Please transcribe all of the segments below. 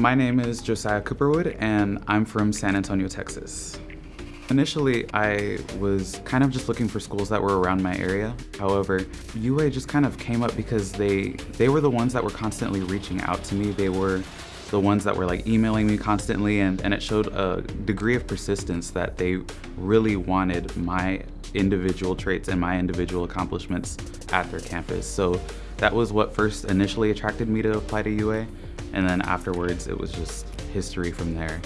My name is Josiah Cooperwood and I'm from San Antonio, Texas. Initially, I was kind of just looking for schools that were around my area. However, UA just kind of came up because they they were the ones that were constantly reaching out to me. They were the ones that were like emailing me constantly and, and it showed a degree of persistence that they really wanted my individual traits and my individual accomplishments at their campus. So that was what first initially attracted me to apply to UA and then afterwards it was just history from there.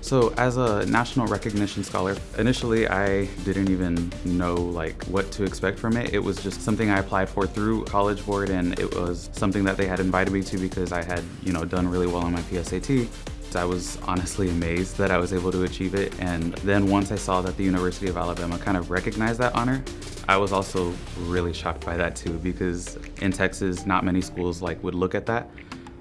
So as a national recognition scholar, initially I didn't even know like what to expect from it. It was just something I applied for through College Board and it was something that they had invited me to because I had, you know, done really well on my PSAT. I was honestly amazed that I was able to achieve it. And then once I saw that the University of Alabama kind of recognized that honor, I was also really shocked by that too because in Texas, not many schools like would look at that.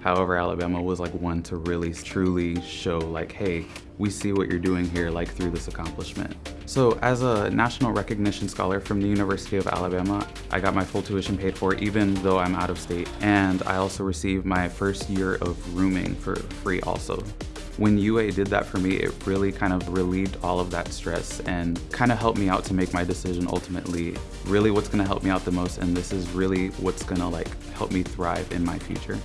However, Alabama was like one to really truly show like, hey, we see what you're doing here like through this accomplishment. So as a national recognition scholar from the University of Alabama, I got my full tuition paid for even though I'm out of state. And I also received my first year of rooming for free also. When UA did that for me, it really kind of relieved all of that stress and kind of helped me out to make my decision ultimately, really what's gonna help me out the most and this is really what's gonna like help me thrive in my future.